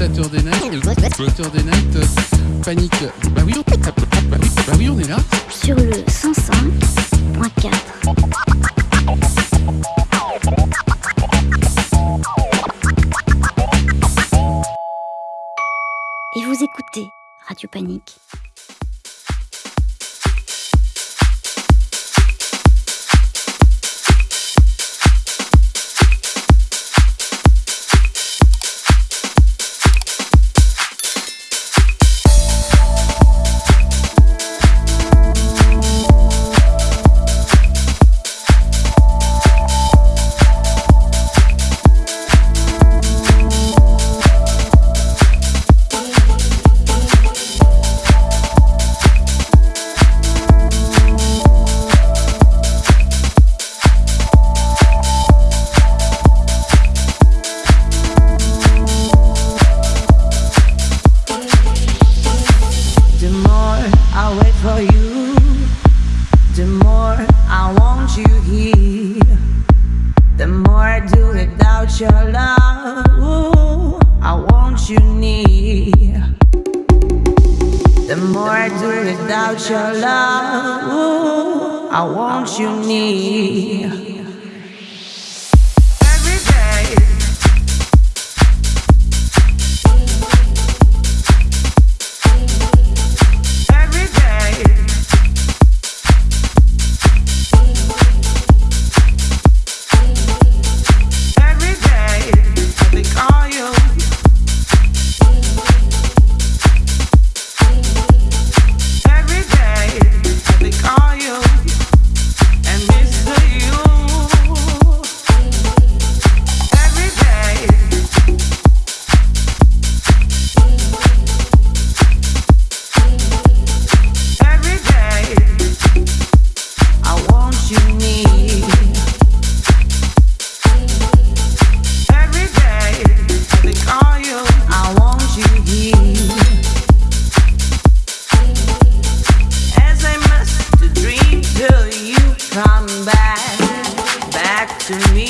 Walter des net, euh, panique. Bah on, bah oui, bah oui, on est là. Sur le 105.4. Et vous écoutez Radio Panique. more I do without your love, I want you near. back to me.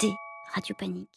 Écoutez Radio Panique.